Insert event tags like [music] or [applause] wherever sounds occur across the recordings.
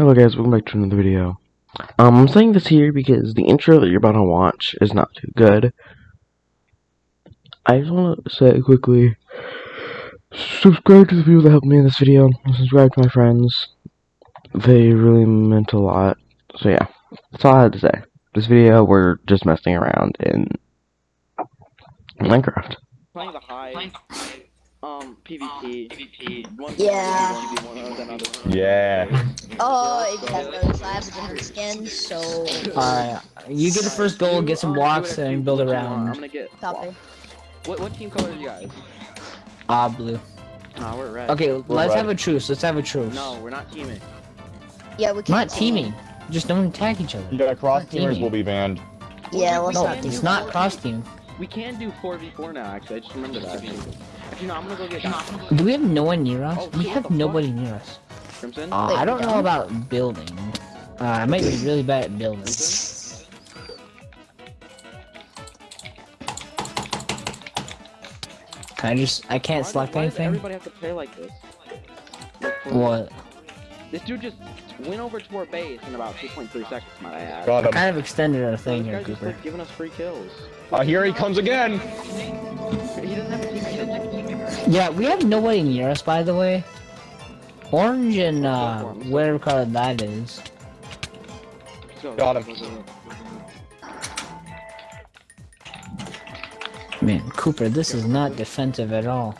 Hello guys, welcome back to another video. Um, I'm saying this here because the intro that you're about to watch is not too good. I just want to say quickly, subscribe to the people that helped me in this video, subscribe to my friends. They really meant a lot. So yeah, that's all I had to say. This video, we're just messing around in Minecraft. Playing the high, um, PvP. PvP. One Yeah. one of them other- Yeah. Oh, if you guys notice, I have a different skin, so Alright, you get the first goal, get some Uh, blocks, do it if and build around. you want. I'm around. gonna get. copy. What what team color are you guys? Ah, blue. Nah, we're red. Okay, let's red. have a truce. Let's have a truce. No, we're not teaming. Yeah, we We're can't. not teaming. Just don't attack each other. Yeah, cross Teaming. teamers will be banned. Yeah, let's No, not it's not cross team. We can do 4v4 now. Actually, I just remembered that. Actually, no, I'm gonna go get Do we have no one near us? Oh, we have the fuck? nobody near us. Crimson. Uh, Wait, I don't know about building. Uh, I might be really bad at building. Crimson? Can I just? I can't Why, select why does anything. everybody have to play like this? What? This dude just went over to our base in about 2.3 seconds, might I add. Got him. Kind of extended our thing this here, guy's just Cooper. like giving us free kills. Uh, here he comes again. He doesn't have a teammate. Yeah, we have nobody near us, by the way. Orange and uh, whatever color that is. Let's. Got him. Man, Cooper, this is not defensive at all.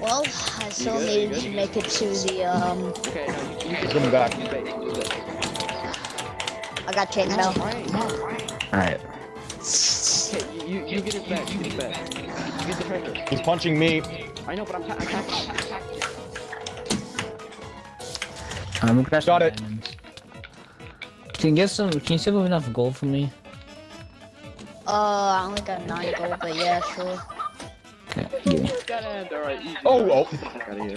Well, I still good? You needed to make it to the um. Okay, no, you, you He's coming back. I got chain mail. Alright. Okay, you, you, you get his bed, you get his bed. You get the treasure. He's punching me. I know, but I'm, ta- I'm attacking. I'm gonna Got it. Can you get some? Can you save up enough gold for me? Uh, I only got nine gold, but yeah, sure. Okay, [laughs] give me. Got it. Alright, easy. Oh, oh. Fuck outta here.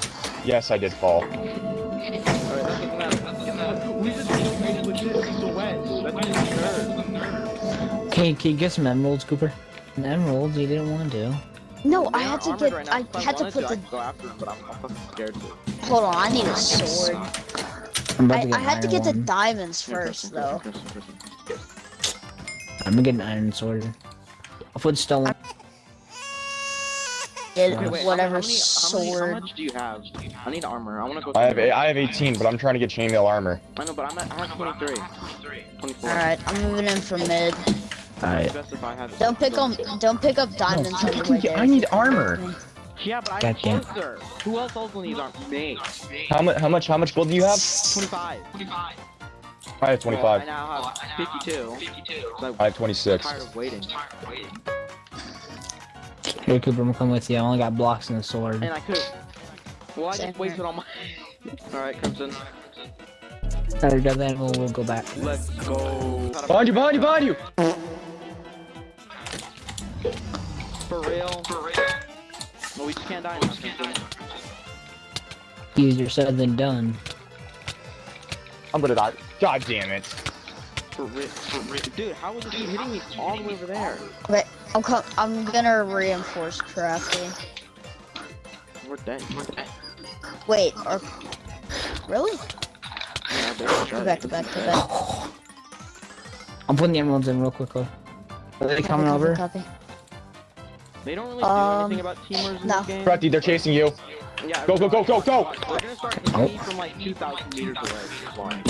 [laughs] Yes, I did fall. Alright, that's getting out. We just killed with the wedge. That's just nerd. Can you, can you get some emeralds, Cooper? Emeralds? You didn't want to. No, I had to get. right now. I If had to put I the. go after them, but I'm, I'm scared to. Hold on, I need a sword. I'm about I, to get I an had to iron get the diamonds Here, first, Kristen, though. Kristen, Kristen, Kristen. I'm gonna get an iron sword. I'll put stone. Get Okay, wait, how whatever many- how many- How much do you have? I need armor. I wanna go. I have through. I have 18, but I'm trying to get chainmail armor. I know, but I'm at, I have 23. 24. Alright, I'm moving in from mid. Alright. Best if I had- Don't pick on. Don't pick up diamonds on the way. I need armor. Yeah, but I'm Goddamn. closer. Who else also needs armor? Me. How much? How much? How much gold do you have? 25. I have 25. I now have 52. So I have 26. tired of waiting. Here, Cooper, I'm gonna come with you. I only got blocks and a sword. And I could. Well, I just wasted all my. [laughs] Alright, Crimson. Alright, grab that and we'll, we'll go back. Let's go. Behind you! Behind you! Behind you! For real? For real? Well, we just can't die now, Crimson. Easier said than done. I'm gonna die. God damn it! For real? For real? Dude, how was this dude hitting me all the way over there? Wait, I'm co- I'm gonna reinforce crafting. We're dead. We're dead. Wait, or really? Yeah, they're Go back, go back, go back. [sighs] I'm putting the emeralds in real quickly. Are they coming Copy, over? copy. They don't really do Um, anything about teamers in no. this game. Crafty, they're chasing you. Yeah, Go, go, go, go, go! We're gonna start hitting me from like 2,000 meters away.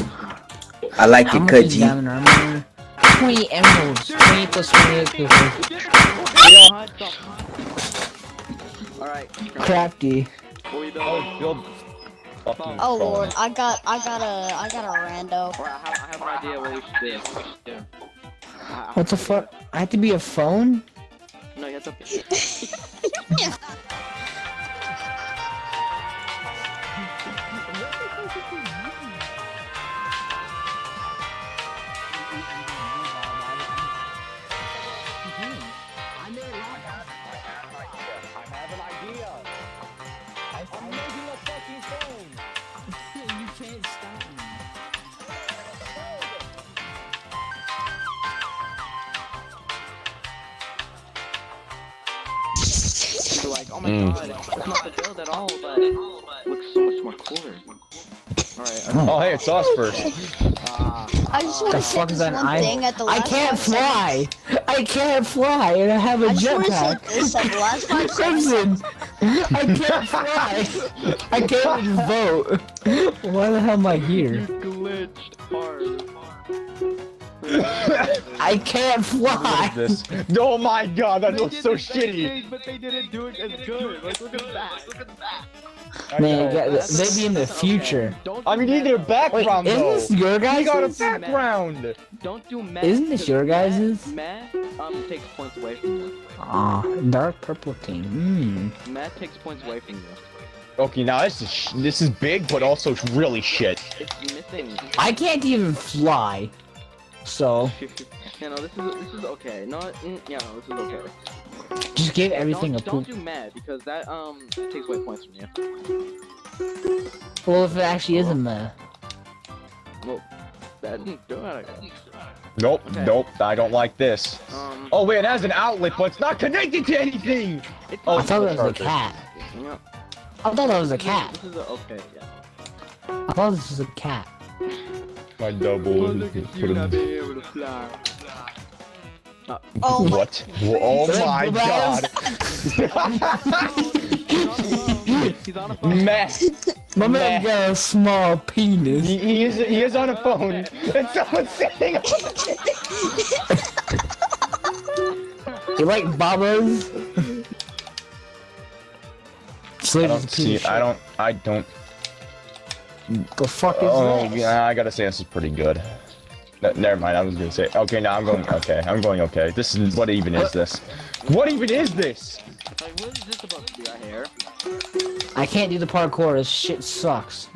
I like How it, much cut is G. diamond armor? 20 emeralds. 20 plus 28 Cooper. Alright, Crafty. Oh, building? build. fucking Oh lord, I got, I got a, I got a rando. Or I have, I have an idea what we should do. What should do. I- I- What the fuck? I have to be a phone? No, you have to. [laughs] [laughs] oh my Mm. god, it's not the build at all, but it looks so much more quarter. Alright, Oh, hey, it's us first. ah. I just want to say this one I? thing at the I can't five seconds. fly. I can't fly, and I have a I just want to say jetpack. this at the last five seconds. Crimson, I can't fly. I can't even vote. Why the hell am I You here? glitched hard. I can't fly. this. Oh my god, that They looks so shitty. thing, but they didn't do it as good. Like, look at that. Look at that. Man, know. get- maybe in the that's okay. future. I mean, you need meta. a background Wait, isn't this your You guys'? got a Don't do meta. background. Don't do meh. Isn't this your because guys's? Meh, meh, um, takes points away from you. Aw, dark purple team. Mmm. Meh takes points away from you. Okay, now this is sh this is big, but also really shit. I can't even fly. So, [laughs] yeah, no, this is this is okay. No, mm, yeah, no, this is okay. just give everything don't, a don't poop. do meh because that um takes away points from you. Well, if it actually is a meh. That do it. Nope, Okay. nope, I don't like this. Um, Oh wait, it has an outlet, but it's not connected to anything! oh, I thought it was a cat. Yeah. I thought that was a cat. This is a, okay, yeah. I thought this was a cat. My double. being able to fly. Oh my What? Oh my god! He's on. Mess! My man Meh. got a small penis. He, he is he is on a phone, and someone's sitting. You like Baba's? I don't see. I don't. I don't. The fuck is Oh this? yeah, I gotta say this is pretty good. Ne- never mind. I was gonna say. Okay, now I'm going. Okay, I'm going. Okay. This is what even is this? What even is this? Like, what is this supposed to be? Hair? I can't do the parkour. This shit sucks.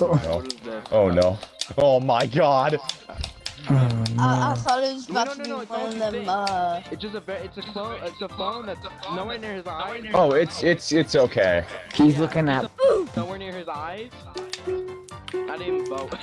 oh, No. What is this? Oh no. Oh my god. I, I thought it was No, about no, to no, be it's one of them, uh... It's just a very, it's a phone, it's a phone that's nowhere near his eyes. Oh, it's it's it's okay. He's looking at. Nowhere near his eyes. I didn't vote.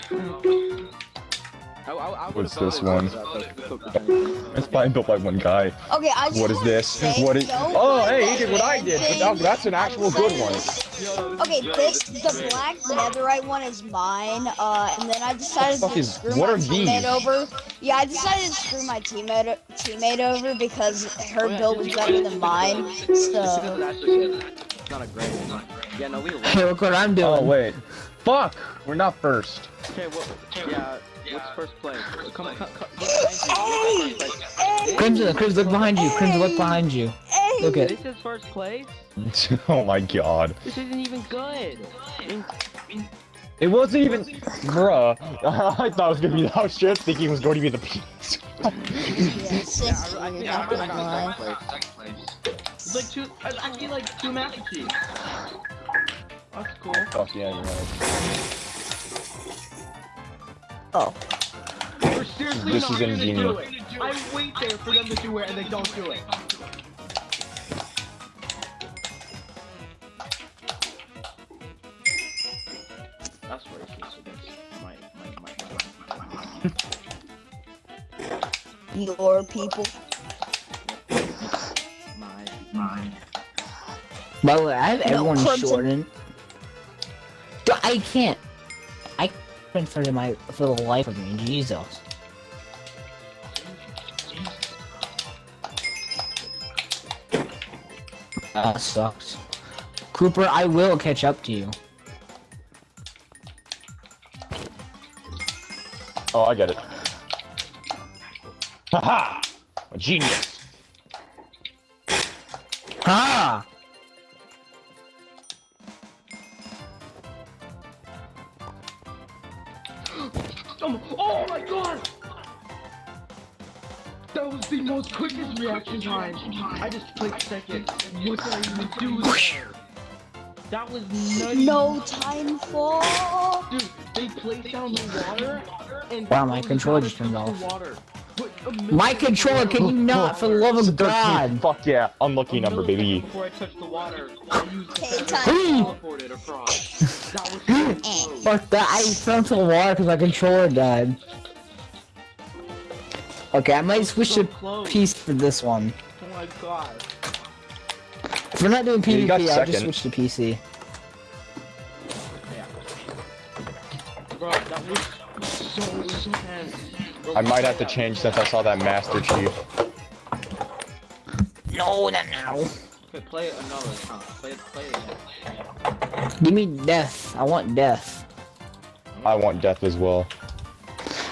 I, I, I What's this one? for that, but- but- It's probably built by one guy. Okay, I just What is this? What is? don't Oh, hey, he did what I did. But that, that's an actual good one. Yo, Okay, this the black netherite one is mine. Uh, and then I decided the to is- screw what my are teammate these? over. Yeah, I decided to screw my teammate teammate over because her Oh, yeah, build was better than mine. Because So it's actually good. It's not a great one. Yeah, no, we love Hey, look what I'm doing. Oh wait. Fuck. We're not first. Okay, what, yeah, what's first place? Come, come, come, look behind you. Look at first place. hey, Crimson, Crimson, look behind you. Crimson, look behind you. hey, Look at. This is first place? oh my god. This isn't even good. It wasn't even. Bruh. I thought it was gonna be the house shit, thinking it was going to be the peas. yeah, six, Yeah, I, I you're think not I gonna got lie. second. It's like two, it's actually like two Master Chiefs. That's cool. Fuck yeah, you're right. Oh, We're seriously This not is gonna ingenious. do it. I wait there for them to do it and they don't do it. Your people. my, my. By the way, I have No, everyone Crimson. shortened. I can't. I can't for my for the life of me. Jesus. That sucks. Cooper, I will catch up to you. Oh, I get it. Haha! A genius. Ha! Um, oh my god! That was the most quickest reaction time. I just clicked second. What did I even do there? That was nutty. No time for. Dude, they placed down the water and Wow, my those controller just turned off. the Water. But a minute My controller, can you not, for the love of God? Fuck yeah. Unlucky number, baby. Before I touched the water, I used the Okay, feather time. to teleport it across. That was. Fuck that, I fell into the water because my controller died. Okay, I might switch So to close. piece for this one. Oh my god. If we're not doing PvP, got I'll just second. switch to PC. Bro, that was so intense. Bro, I might have to change since I saw that Master Chief. No, not now. Okay, play another account. Play, play it. Give me death. I want death. I want death as well.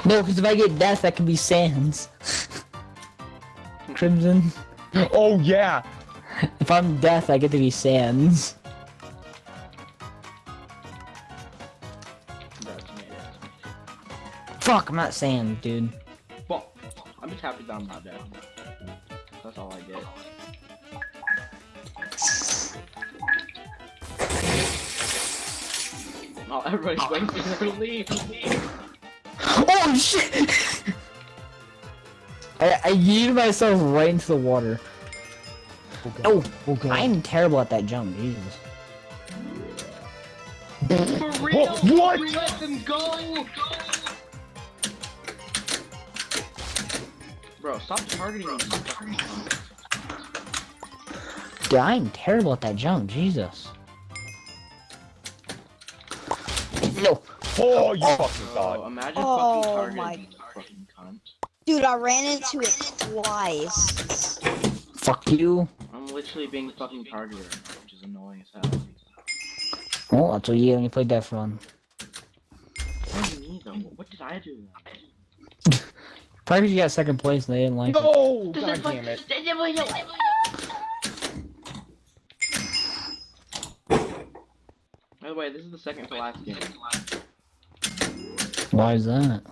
No, because if I get death, that could be Sans. [laughs] Crimson. Oh yeah! If I'm death, I get to be Sans. Fuck, I'm not saying, dude. Well, I'm just happy that I'm not dead. That's all I get. Oh, everybody's waiting for their leave. Oh shit! [laughs] I, I yeeted myself right into the water. Oh, okay. I'm terrible at that jump, Jesus. For real? what? You let them go? Bro, stop targeting me. Dude, I'm terrible at that jump, Jesus. No. Oh, you fucking Bro, god. imagine Oh fucking targeting my- me, fucking cunt. Dude, I ran into it twice. Fuck you. I'm literally being the fucking targeted right which is annoying as hell. Well, that's what you get when you play Death Run. What do you mean though? What did I do? Then? Probably 'cause you got second place and they didn't like it. No! God damn it. By the way, this is the second to last game. Why is that?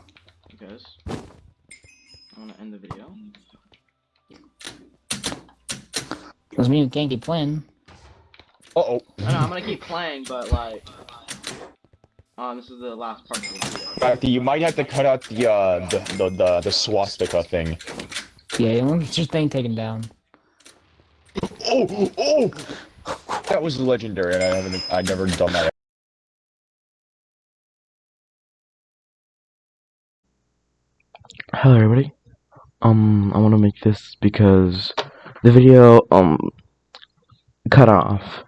Because I want to end the video. Doesn't mean you can't keep playing. Uh-oh. I know I'm gonna keep playing, but like, um, this is the last part of the video. Facty, you might have to cut out the, uh, the, the, the, the swastika thing. Yeah, you want to get your thing taken down. Oh! Oh! That was legendary, and I haven't, I've never done that. Hello everybody. Um, I want to make this because the video um cut off.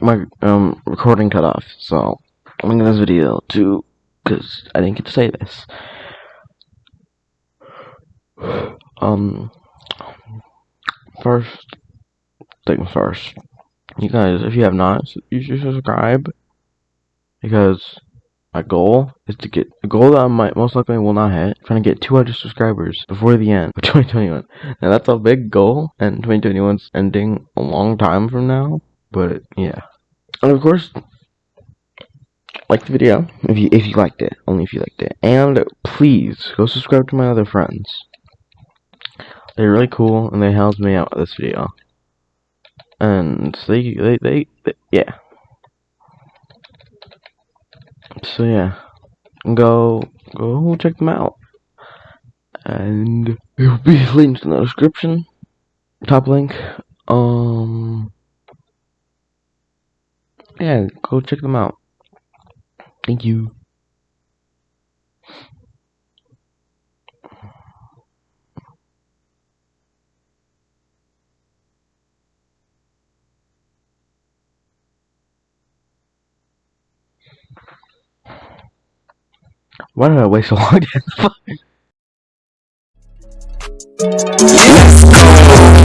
My um recording cut off, so I'm this video too, because I didn't get to say this. Um, first things first. You guys, if you have not, you should subscribe because my goal is to get a goal that I might most likely will not hit. Trying to get 200 subscribers before the end of [laughs] 2021. Now that's a big goal, and 2021's ending a long time from now. But yeah, and of course, like the video if you if you liked it, only if you liked it, and please go subscribe to my other friends. They're really cool, and they helped me out with this video. And they they they, they yeah. So yeah, go go check them out, and it will be [laughs] linked in the description, top link. Um, yeah, go check them out. Thank you. Why did I wait so long?